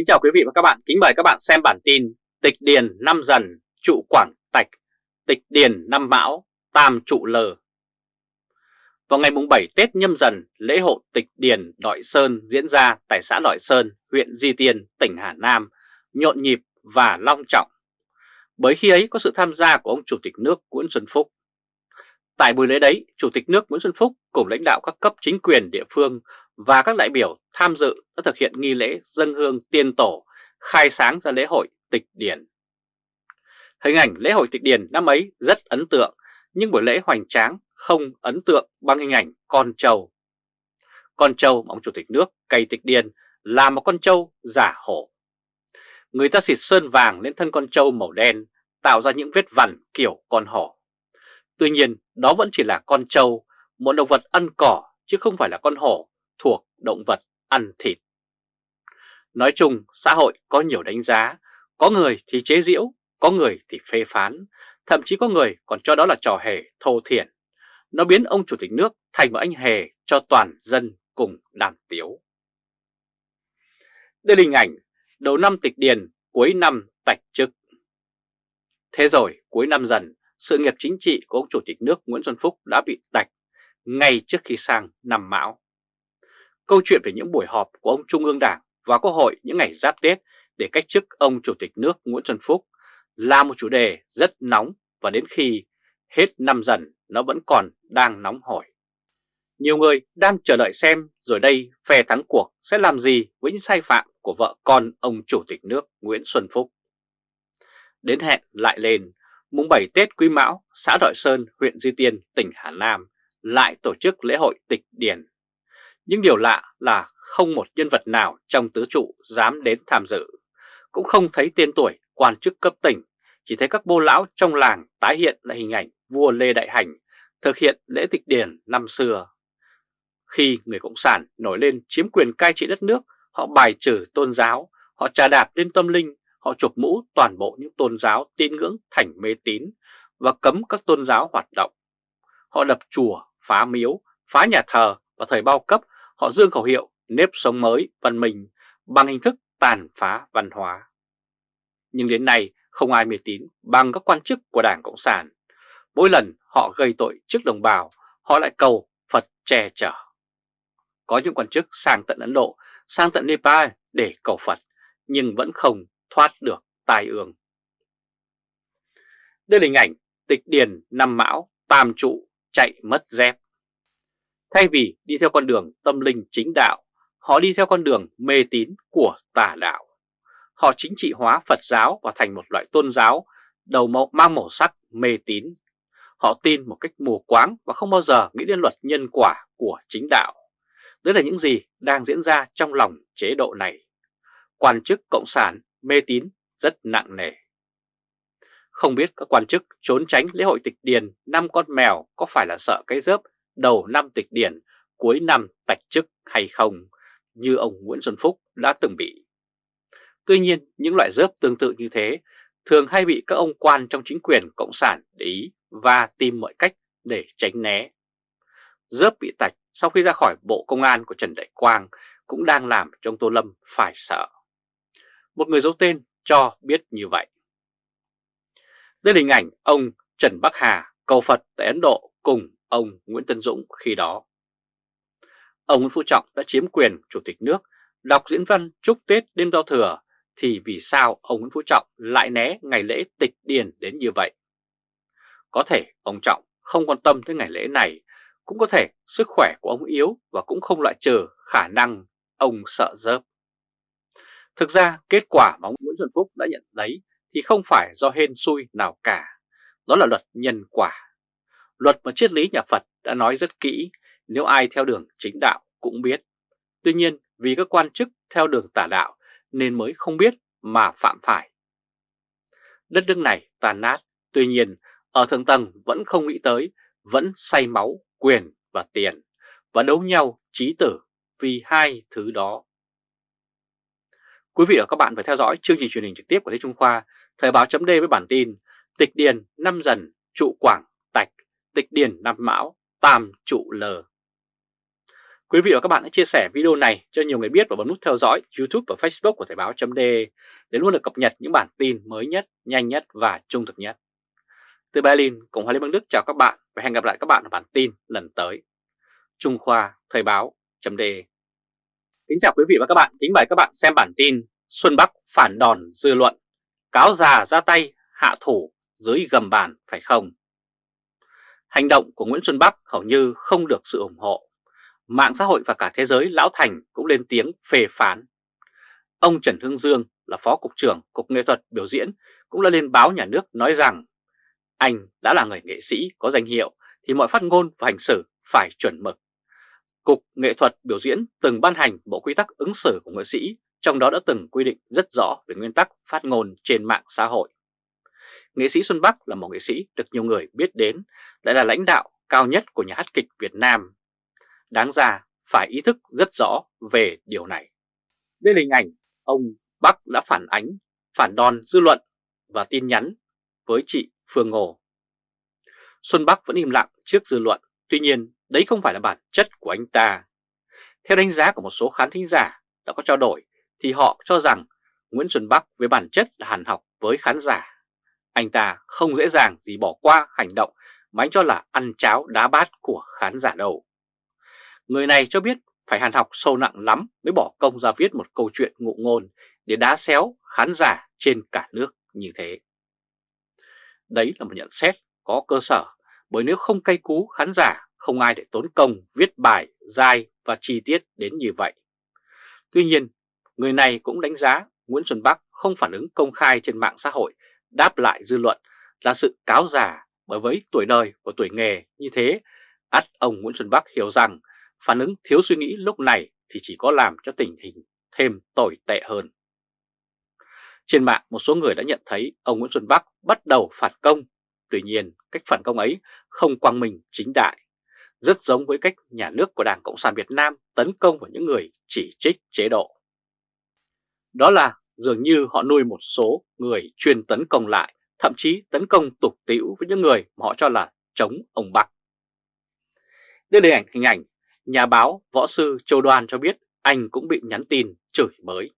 Kính chào quý vị và các bạn, kính mời các bạn xem bản tin Tịch Điền năm Dần, trụ Quảng Tạch, Tịch Điền năm Mão, Tam trụ Lờ. Vào ngày mùng 7 Tết nhâm dần, lễ hội Tịch Điền Đội Sơn diễn ra tại xã Đội Sơn, huyện Di Tiên, tỉnh Hà Nam, nhộn nhịp và long trọng. Bởi khi ấy có sự tham gia của ông Chủ tịch nước Nguyễn Xuân Phúc. Tại buổi lễ đấy, Chủ tịch nước Nguyễn Xuân Phúc cùng lãnh đạo các cấp chính quyền địa phương và các đại biểu tham dự đã thực hiện nghi lễ dân hương tiên tổ khai sáng ra lễ hội tịch điển. Hình ảnh lễ hội tịch điển năm ấy rất ấn tượng, nhưng buổi lễ hoành tráng không ấn tượng bằng hình ảnh con trâu. Con trâu mà ông Chủ tịch nước cày tịch điển là một con trâu giả hổ. Người ta xịt sơn vàng lên thân con trâu màu đen, tạo ra những vết vằn kiểu con hổ. Tuy nhiên, đó vẫn chỉ là con trâu, một động vật ăn cỏ chứ không phải là con hổ thuộc động vật ăn thịt. Nói chung, xã hội có nhiều đánh giá, có người thì chế giễu, có người thì phê phán, thậm chí có người còn cho đó là trò hề thô thiển. Nó biến ông chủ tịch nước thành một anh hề cho toàn dân cùng đàm tiếu. Đây là hình ảnh đầu năm tịch điền, cuối năm tạch chức. Thế rồi, cuối năm dần, sự nghiệp chính trị của ông chủ tịch nước Nguyễn Xuân Phúc đã bị tạch ngay trước khi sang năm mão. Câu chuyện về những buổi họp của ông Trung ương Đảng và Quốc hội những ngày giáp Tết để cách chức ông Chủ tịch nước Nguyễn Xuân Phúc là một chủ đề rất nóng và đến khi hết năm dần nó vẫn còn đang nóng hổi. Nhiều người đang chờ đợi xem rồi đây phe thắng cuộc sẽ làm gì với những sai phạm của vợ con ông Chủ tịch nước Nguyễn Xuân Phúc. Đến hẹn lại lên, mùng 7 Tết Quý Mão, xã Đội Sơn, huyện Duy Tiên, tỉnh Hà Nam lại tổ chức lễ hội tịch điển nhưng điều lạ là không một nhân vật nào trong tứ trụ dám đến tham dự. Cũng không thấy tên tuổi quan chức cấp tỉnh, chỉ thấy các bô lão trong làng tái hiện lại hình ảnh vua Lê Đại Hành thực hiện lễ tịch điển năm xưa. Khi người Cộng sản nổi lên chiếm quyền cai trị đất nước, họ bài trừ tôn giáo, họ trà đạp lên tâm linh, họ chụp mũ toàn bộ những tôn giáo tín ngưỡng thành mê tín và cấm các tôn giáo hoạt động. Họ đập chùa, phá miếu, phá nhà thờ và thời bao cấp Họ dương khẩu hiệu nếp sống mới, văn minh bằng hình thức tàn phá văn hóa. Nhưng đến nay không ai mê tín bằng các quan chức của Đảng Cộng sản. Mỗi lần họ gây tội trước đồng bào, họ lại cầu Phật che chở. Có những quan chức sang tận Ấn Độ, sang tận Nepal để cầu Phật, nhưng vẫn không thoát được tai ương. Đây là hình ảnh tịch điền năm mão, tam trụ, chạy mất dép. Thay vì đi theo con đường tâm linh chính đạo, họ đi theo con đường mê tín của tà đạo. Họ chính trị hóa Phật giáo và thành một loại tôn giáo đầu màu mang màu sắc mê tín. Họ tin một cách mù quáng và không bao giờ nghĩ đến luật nhân quả của chính đạo. Đấy là những gì đang diễn ra trong lòng chế độ này. Quan chức Cộng sản mê tín rất nặng nề. Không biết các quan chức trốn tránh lễ hội tịch điền năm con mèo có phải là sợ cái dớp đầu năm tịch điền cuối năm tạch chức hay không, như ông Nguyễn Xuân Phúc đã từng bị. Tuy nhiên, những loại rớp tương tự như thế thường hay bị các ông quan trong chính quyền Cộng sản để ý và tìm mọi cách để tránh né. Rớp bị tạch sau khi ra khỏi Bộ Công an của Trần Đại Quang cũng đang làm cho ông Tô Lâm phải sợ. Một người giấu tên cho biết như vậy. Đây là hình ảnh ông Trần Bắc Hà cầu Phật tại Ấn Độ cùng ông Nguyễn Tân Dũng khi đó. Ông Nguyễn Phú Trọng đã chiếm quyền Chủ tịch nước, đọc diễn văn chúc Tết đêm giao thừa, thì vì sao ông Nguyễn Phú Trọng lại né ngày lễ tịch điền đến như vậy? Có thể ông Trọng không quan tâm tới ngày lễ này, cũng có thể sức khỏe của ông yếu và cũng không loại trừ khả năng ông sợ dớp. Thực ra kết quả mà ông Nguyễn Xuân Phúc đã nhận lấy thì không phải do hên xui nào cả, đó là luật nhân quả. Luật mà triết lý nhà Phật đã nói rất kỹ, nếu ai theo đường chính đạo cũng biết. Tuy nhiên vì các quan chức theo đường tà đạo nên mới không biết mà phạm phải. Đất nước này tàn nát, tuy nhiên ở thượng tầng vẫn không nghĩ tới, vẫn say máu, quyền và tiền và đấu nhau trí tử vì hai thứ đó. Quý vị và các bạn phải theo dõi chương trình truyền hình trực tiếp của Lê Trung Khoa, Thời báo chấm với bản tin Tịch Điền năm dần trụ Quảng Tạch tịch Điền năm mão tam trụ lờ. Quý vị và các bạn hãy chia sẻ video này cho nhiều người biết và bấm nút theo dõi YouTube và Facebook của Thời báo chấm để luôn được cập nhật những bản tin mới nhất, nhanh nhất và trung thực nhất. Từ Berlin, Cộng hòa Liên bang Đức chào các bạn và hẹn gặp lại các bạn ở bản tin lần tới. Trung Khoa Thời báo chấm Kính chào quý vị và các bạn, kính mời các bạn xem bản tin Xuân Bắc phản đòn dư luận, cáo già ra tay hạ thủ dưới gầm bàn phải không? Hành động của Nguyễn Xuân Bắc hầu như không được sự ủng hộ mạng xã hội và cả thế giới lão thành cũng lên tiếng phê phán. Ông Trần Hương Dương là Phó Cục trưởng Cục Nghệ thuật Biểu diễn cũng đã lên báo nhà nước nói rằng anh đã là người nghệ sĩ có danh hiệu thì mọi phát ngôn và hành xử phải chuẩn mực. Cục Nghệ thuật Biểu diễn từng ban hành bộ quy tắc ứng xử của nghệ sĩ, trong đó đã từng quy định rất rõ về nguyên tắc phát ngôn trên mạng xã hội. Nghệ sĩ Xuân Bắc là một nghệ sĩ được nhiều người biết đến, lại là lãnh đạo cao nhất của nhà hát kịch Việt Nam Đáng ra phải ý thức rất rõ về điều này. Đây là hình ảnh ông Bắc đã phản ánh, phản đòn dư luận và tin nhắn với chị Phương Ngô. Xuân Bắc vẫn im lặng trước dư luận, tuy nhiên, đấy không phải là bản chất của anh ta. Theo đánh giá của một số khán thính giả đã có trao đổi, thì họ cho rằng Nguyễn Xuân Bắc với bản chất là hàn học với khán giả. Anh ta không dễ dàng gì bỏ qua hành động mà anh cho là ăn cháo đá bát của khán giả đâu. Người này cho biết phải hàn học sâu nặng lắm mới bỏ công ra viết một câu chuyện ngụ ngôn để đá xéo khán giả trên cả nước như thế. Đấy là một nhận xét có cơ sở bởi nếu không cay cú khán giả không ai để tốn công viết bài dài và chi tiết đến như vậy. Tuy nhiên, người này cũng đánh giá Nguyễn Xuân Bắc không phản ứng công khai trên mạng xã hội đáp lại dư luận là sự cáo già bởi với tuổi đời và tuổi nghề như thế, ắt ông Nguyễn Xuân Bắc hiểu rằng phản ứng thiếu suy nghĩ lúc này thì chỉ có làm cho tình hình thêm tồi tệ hơn. Trên mạng một số người đã nhận thấy ông Nguyễn Xuân Bắc bắt đầu phản công, tuy nhiên cách phản công ấy không quang minh chính đại, rất giống với cách nhà nước của Đảng Cộng sản Việt Nam tấn công vào những người chỉ trích chế độ. Đó là dường như họ nuôi một số người chuyên tấn công lại, thậm chí tấn công tục tĩu với những người mà họ cho là chống ông Bắc. Đây là hình ảnh, hình ảnh Nhà báo võ sư Châu Đoan cho biết anh cũng bị nhắn tin chửi mới.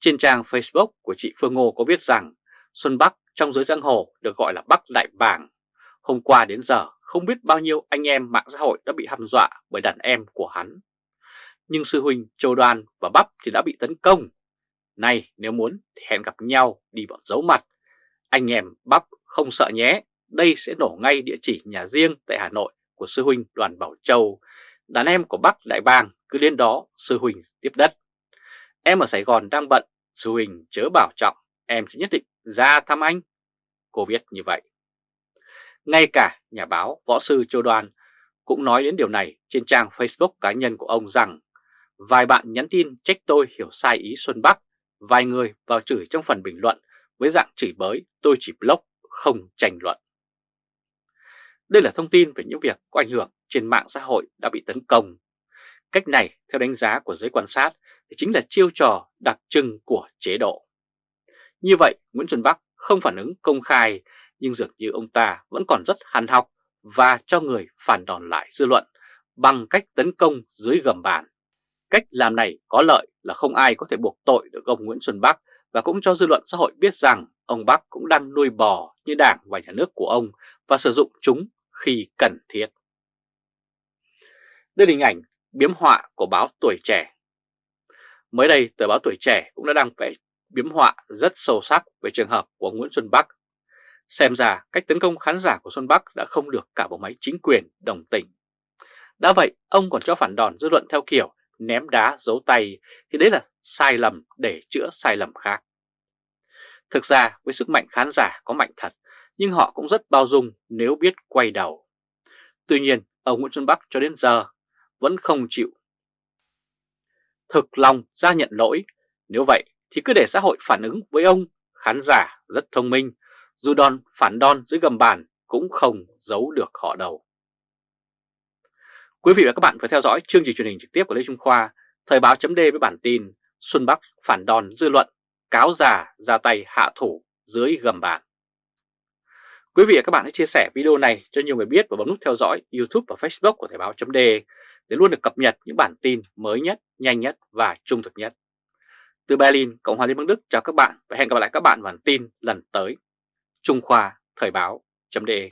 Trên trang Facebook của chị Phương Ngô có viết rằng Xuân Bắc trong giới giang hồ được gọi là Bắc Đại Bàng. Hôm qua đến giờ không biết bao nhiêu anh em mạng xã hội đã bị hăm dọa bởi đàn em của hắn. Nhưng sư huynh Châu Đoan và Bắp thì đã bị tấn công. Này nếu muốn thì hẹn gặp nhau đi vào giấu mặt. Anh em Bắp không sợ nhé, đây sẽ nổ ngay địa chỉ nhà riêng tại Hà Nội của sư huynh Đoàn Bảo Châu, đàn em của Bắc Đại Bàng cứ đến đó sư huynh tiếp đất. Em ở Sài Gòn đang bận, sư huynh chớ bảo trọng, em sẽ nhất định ra thăm anh. Cô viết như vậy. Ngay cả nhà báo võ sư Châu Đoàn cũng nói đến điều này trên trang Facebook cá nhân của ông rằng vài bạn nhắn tin trách tôi hiểu sai ý Xuân Bắc, vài người vào chửi trong phần bình luận với dạng chửi bới tôi chỉ block không tranh luận. Đây là thông tin về những việc có ảnh hưởng trên mạng xã hội đã bị tấn công. Cách này, theo đánh giá của giới quan sát, thì chính là chiêu trò đặc trưng của chế độ. Như vậy, Nguyễn Xuân Bắc không phản ứng công khai, nhưng dường như ông ta vẫn còn rất hàn học và cho người phản đòn lại dư luận bằng cách tấn công dưới gầm bàn. Cách làm này có lợi là không ai có thể buộc tội được ông Nguyễn Xuân Bắc và cũng cho dư luận xã hội biết rằng ông Bắc cũng đang nuôi bò như đảng và nhà nước của ông và sử dụng chúng khi cần thiết. Đây là hình ảnh biếm họa của báo Tuổi Trẻ. Mới đây, tờ báo Tuổi Trẻ cũng đã đăng vẽ biếm họa rất sâu sắc về trường hợp của Nguyễn Xuân Bắc. Xem ra cách tấn công khán giả của Xuân Bắc đã không được cả bộ máy chính quyền đồng tình. Đã vậy, ông còn cho phản đòn dư luận theo kiểu ném đá giấu tay thì đấy là sai lầm để chữa sai lầm khác. Thực ra với sức mạnh khán giả có mạnh thật nhưng họ cũng rất bao dung nếu biết quay đầu. Tuy nhiên, ông Nguyễn Xuân Bắc cho đến giờ vẫn không chịu. Thực lòng ra nhận lỗi, nếu vậy thì cứ để xã hội phản ứng với ông, khán giả rất thông minh, dù đòn phản đòn dưới gầm bàn cũng không giấu được họ đầu. Quý vị và các bạn phải theo dõi chương trình truyền hình trực tiếp của Lê Trung Khoa, Thời báo chấm với bản tin Xuân Bắc phản đòn dư luận, cáo già ra tay hạ thủ dưới gầm bàn. Quý vị và các bạn hãy chia sẻ video này cho nhiều người biết và bấm nút theo dõi YouTube và Facebook của Thời báo chấm để luôn được cập nhật những bản tin mới nhất, nhanh nhất và trung thực nhất. Từ Berlin, Cộng hòa Liên bang Đức chào các bạn và hẹn gặp lại các bạn vào bản tin lần tới. Trung Khoa Thời báo.de